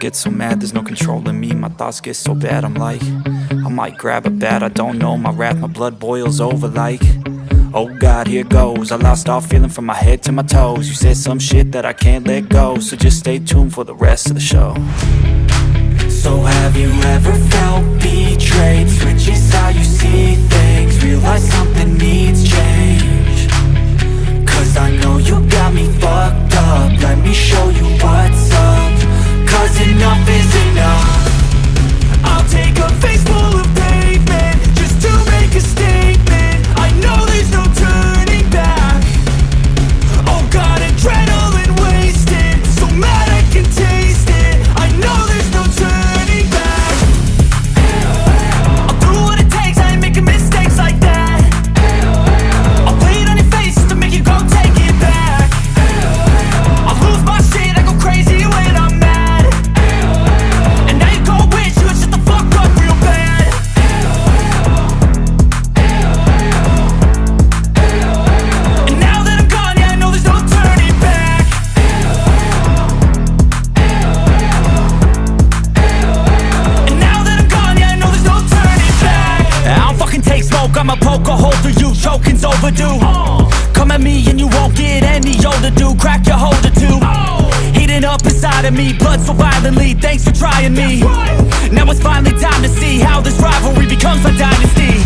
get so mad, there's no control in me. My thoughts get so bad, I'm like I might grab a bat, I don't know. My wrath, my blood boils over like Oh God, here goes. I lost all feeling from my head to my toes. You said some shit that I can't let go So just stay tuned for the rest of the show. So have you ever felt betrayed? Switches how you see things Realize something needs change I'ma poke a hole through you, choking's overdue. Come at me and you won't get any older, dude, crack your hold holder too Heating up inside of me, blood so violently, thanks for trying me. Now it's finally time to see how this rivalry becomes a dynasty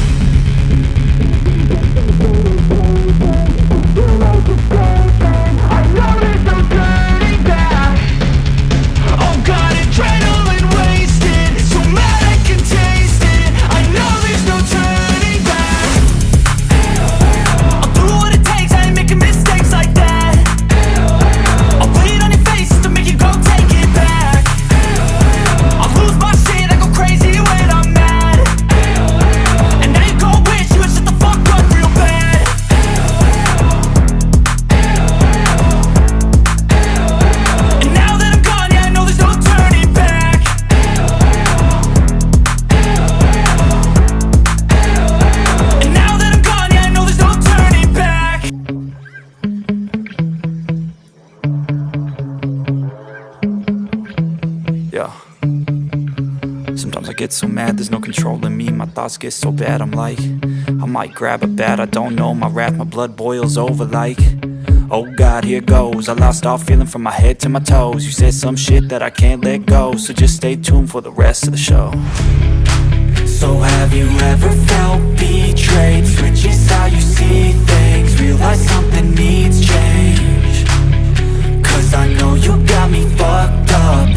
Yeah. Sometimes I get so mad, there's no control in me. My thoughts get so bad, I'm like I might grab a bat, I don't know. My wrath, my blood boils over like Oh God, here goes. I lost all feeling from my head to my toes. You said some shit that I can't let go So just stay tuned for the rest of the show. So have you ever felt betrayed? Switches how you see things. Realize something needs change. Cause I know you got me fucked up